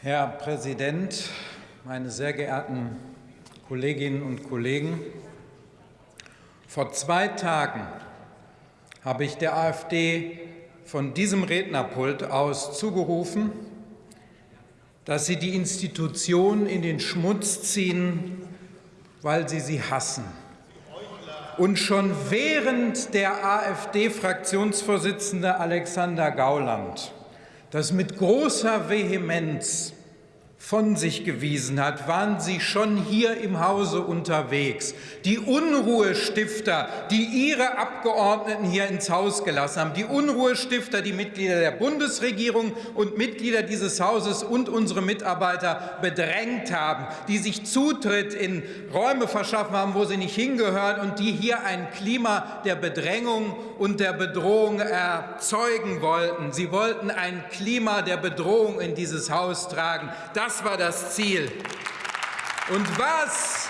Herr Präsident, meine sehr geehrten Kolleginnen und Kollegen! Vor zwei Tagen habe ich der AfD von diesem Rednerpult aus zugerufen, dass sie die Institutionen in den Schmutz ziehen, weil sie sie hassen. Und schon während der AfD-Fraktionsvorsitzende Alexander Gauland das mit großer Vehemenz von sich gewiesen hat, waren Sie schon hier im Hause unterwegs. Die Unruhestifter, die Ihre Abgeordneten hier ins Haus gelassen haben, die Unruhestifter, die Mitglieder der Bundesregierung und Mitglieder dieses Hauses und unsere Mitarbeiter bedrängt haben, die sich Zutritt in Räume verschaffen haben, wo sie nicht hingehören und die hier ein Klima der Bedrängung und der Bedrohung erzeugen wollten. Sie wollten ein Klima der Bedrohung in dieses Haus tragen. Das das war das Ziel. Und was,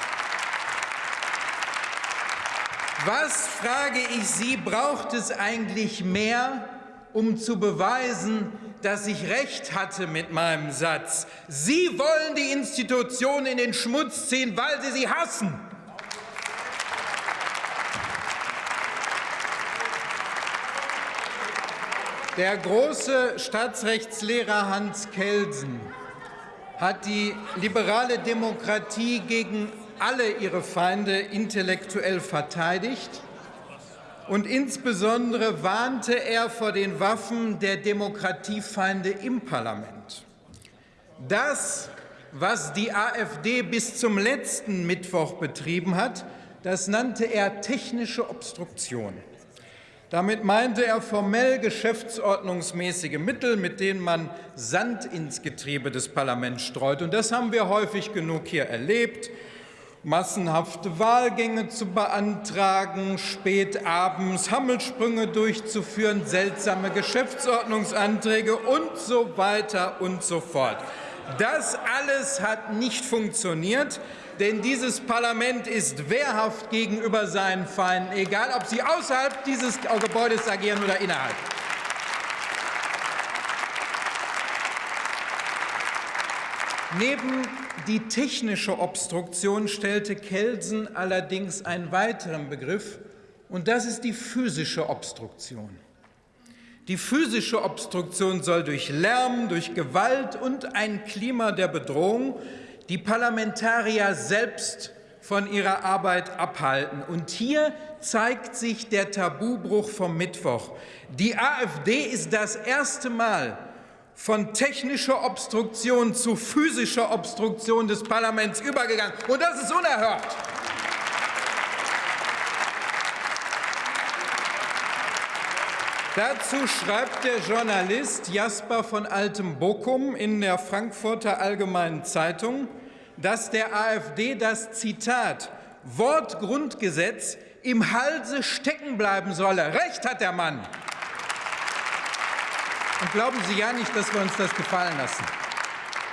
was, frage ich Sie, braucht es eigentlich mehr, um zu beweisen, dass ich recht hatte mit meinem Satz? Sie wollen die Institutionen in den Schmutz ziehen, weil Sie sie hassen. Der große Staatsrechtslehrer Hans Kelsen hat die liberale Demokratie gegen alle ihre Feinde intellektuell verteidigt und insbesondere warnte er vor den Waffen der Demokratiefeinde im Parlament. Das, was die AfD bis zum letzten Mittwoch betrieben hat, das nannte er technische Obstruktion. Damit meinte er formell geschäftsordnungsmäßige Mittel, mit denen man Sand ins Getriebe des Parlaments streut. Und das haben wir häufig genug hier erlebt. Massenhafte Wahlgänge zu beantragen, spät abends Hammelsprünge durchzuführen, seltsame Geschäftsordnungsanträge und so weiter und so fort. Das alles hat nicht funktioniert denn dieses Parlament ist wehrhaft gegenüber seinen Feinden, egal ob sie außerhalb dieses Gebäudes agieren oder innerhalb. Neben die technische Obstruktion stellte Kelsen allerdings einen weiteren Begriff, und das ist die physische Obstruktion. Die physische Obstruktion soll durch Lärm, durch Gewalt und ein Klima der Bedrohung die Parlamentarier selbst von ihrer Arbeit abhalten. Und hier zeigt sich der Tabubruch vom Mittwoch. Die AfD ist das erste Mal von technischer Obstruktion zu physischer Obstruktion des Parlaments übergegangen. Und das ist unerhört. Dazu schreibt der Journalist Jasper von Altem-Bochum in der Frankfurter Allgemeinen Zeitung, dass der AfD das Zitat Wortgrundgesetz im Halse stecken bleiben solle. Recht hat der Mann. Und glauben Sie ja nicht, dass wir uns das gefallen lassen.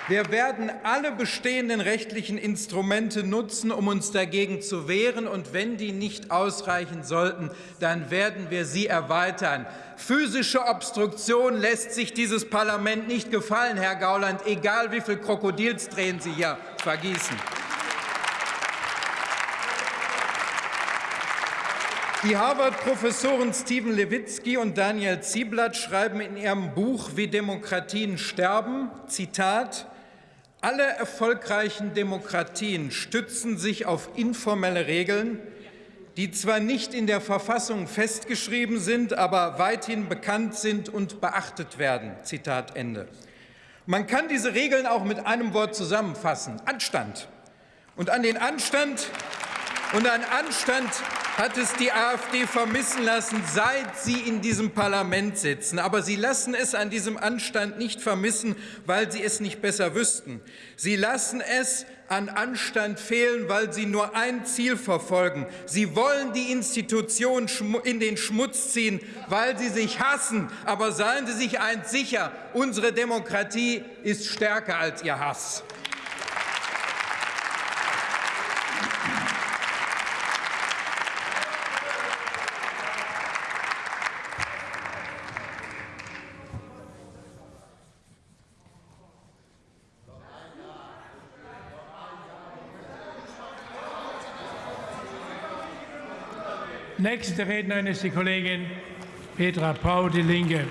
Wir werden alle bestehenden rechtlichen Instrumente nutzen, um uns dagegen zu wehren. Und wenn die nicht ausreichen sollten, dann werden wir sie erweitern. Physische Obstruktion lässt sich dieses Parlament nicht gefallen, Herr Gauland, egal wie viel Krokodilstränen Sie hier vergießen. Die Harvard-Professoren Stephen Levitsky und Daniel Zieblatt schreiben in ihrem Buch Wie Demokratien sterben, Zitat, alle erfolgreichen Demokratien stützen sich auf informelle Regeln, die zwar nicht in der Verfassung festgeschrieben sind, aber weithin bekannt sind und beachtet werden. Zitat Ende. Man kann diese Regeln auch mit einem Wort zusammenfassen. Anstand. Und an den Anstand und an Anstand hat es die AfD vermissen lassen, seit sie in diesem Parlament sitzen. Aber sie lassen es an diesem Anstand nicht vermissen, weil sie es nicht besser wüssten. Sie lassen es an Anstand fehlen, weil sie nur ein Ziel verfolgen. Sie wollen die Institution in den Schmutz ziehen, weil sie sich hassen. Aber seien Sie sich eins sicher, unsere Demokratie ist stärker als Ihr Hass. Nächste Rednerin ist die Kollegin Petra Pau, Die Linke.